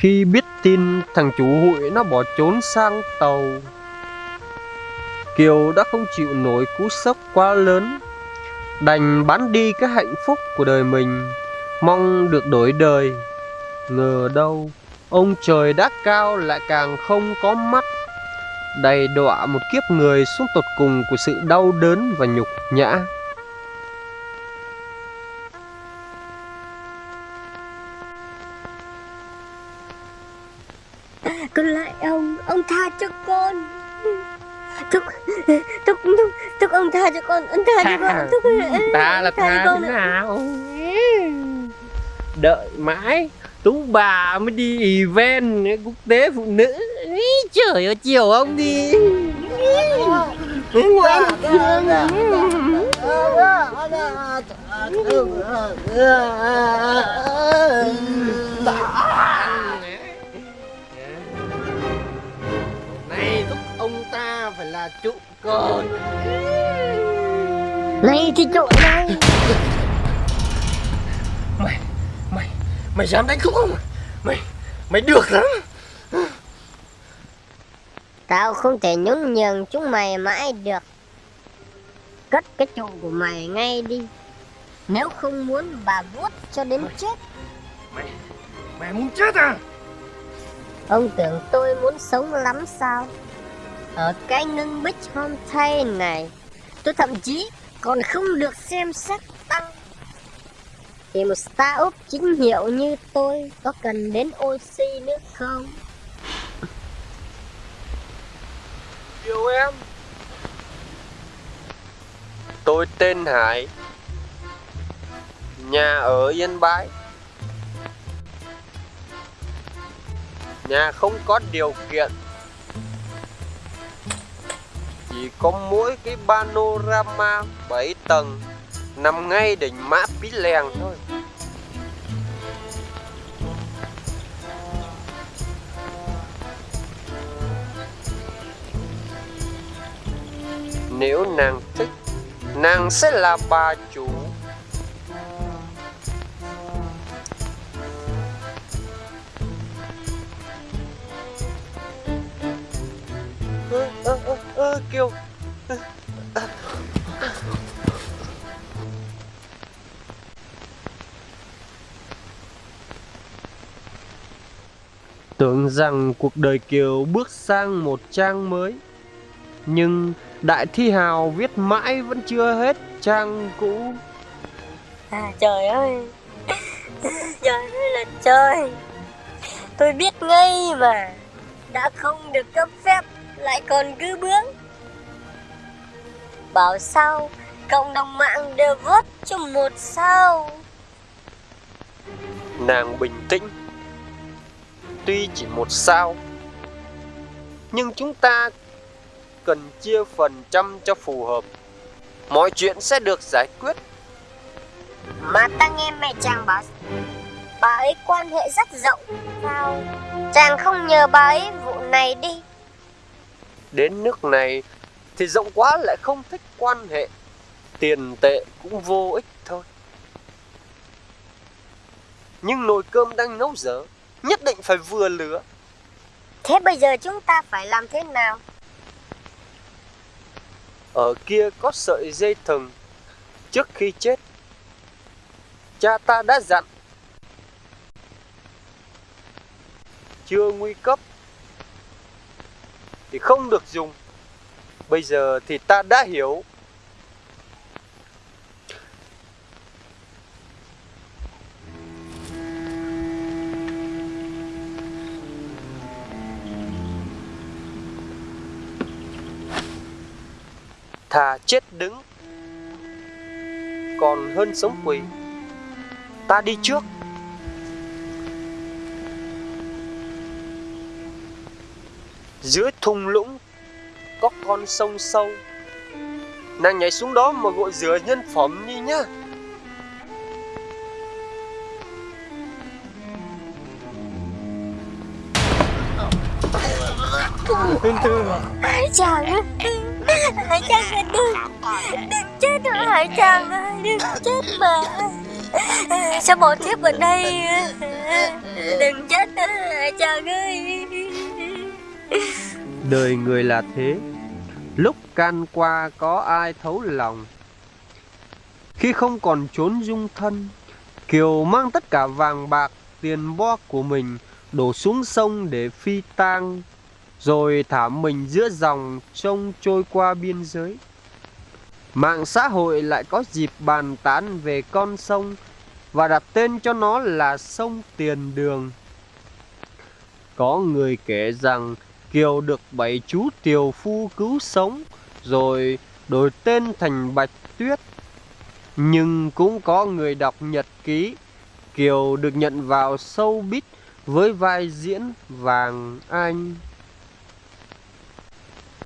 Khi biết tin thằng chủ hụi nó bỏ trốn sang tàu. Kiều đã không chịu nổi cú sốc quá lớn, Đành bán đi cái hạnh phúc của đời mình, Mong được đổi đời. Ngờ đâu, Ông trời đã cao lại càng không có mắt Đầy đọa một kiếp người xuống tột cùng của sự đau đớn và nhục nhã. Ông, ông tha cho con. Thúc, thúc, thúc, thúc ông tha cho con, ông tha cho con thúc, Ta là tha con thế nào? Đợi mãi Tú bà mới đi event quốc tế phụ nữ. Ý, Trời ơi chiều ông đi. Ngoan phải là trụ cột. Này thì trội này. Mày Mày Mày dám đánh thúc không? Mày Mày được lắm. Tao không thể nhún nhường chúng mày mãi được. Cất cái trụ của mày ngay đi. Nếu không muốn bà vuốt cho đến chết. Mày Mày muốn chết à? Ông tưởng tôi muốn sống lắm sao ở cái ngưng bích hôm thay này, Tôi thậm chí còn không được xem xét tăng Thì một startup chính hiệu như tôi Có cần đến oxy nữa không? Yêu em. Tôi tên Hải. Nhà ở Yên Bái. Nhà không có điều kiện. Chỉ có mỗi cái panorama 7 tầng, Nằm ngay đỉnh mã Pí Lèng thôi. Nếu nàng thích, Nàng sẽ là bà chủ Kiều Tưởng rằng cuộc đời Kiều bước sang một trang mới Nhưng Đại Thi Hào viết mãi vẫn chưa hết trang cũ. À, Trời ơi. Trời ơi là trời. Tôi biết ngay mà. Đã không được cấp phép Lại còn cứ bướng Bảo sao? Cộng đồng mạng đều vote cho một sao? Nàng bình tĩnh. Tuy chỉ một sao Nhưng chúng ta cần chia phần trăm cho phù hợp. Mọi chuyện sẽ được giải quyết. Mà ta nghe mẹ chàng bảo Bà ấy quan hệ rất rộng. Sao? Chàng không nhờ bà ấy vụ này đi. Đến nước này thì rộng quá lại không thích quan hệ. Tiền tệ cũng vô ích thôi. Nhưng nồi cơm đang nấu dở Nhất định phải vừa lửa. Thế bây giờ chúng ta phải làm thế nào? Ở kia có sợi dây thừng Trước khi chết Cha ta đã dặn. Chưa nguy cấp Thì không được dùng Bây giờ thì ta đã hiểu. Thà chết đứng, Còn hơn sống quỳ. Ta đi trước. Dưới thung lũng có con sông sâu. Nàng nhảy xuống đó mà gội rửa nhân phẩm đi nhá. Bình thường à? Hải chàng ơi Hải chàng ơi đừng Đừng chết nữa Hải chàng ơi Đừng chết mà. Sao bỏ thiếp ở đây? Đừng chết nữa Hải chàng ơi Đời người là thế. Lúc can qua có ai thấu lòng? Khi không còn trốn dung thân, Kiều mang tất cả vàng bạc, tiền bo của mình Đổ xuống sông để phi tang, Rồi thả mình giữa dòng trông trôi qua biên giới. Mạng xã hội lại có dịp bàn tán về con sông Và đặt tên cho nó là sông Tiền Đường. Có người kể rằng Kiều được bảy chú tiều phu cứu sống, Rồi đổi tên thành Bạch Tuyết. Nhưng cũng có người đọc nhật ký, Kiều được nhận vào sâu bít với vai diễn Vàng Anh.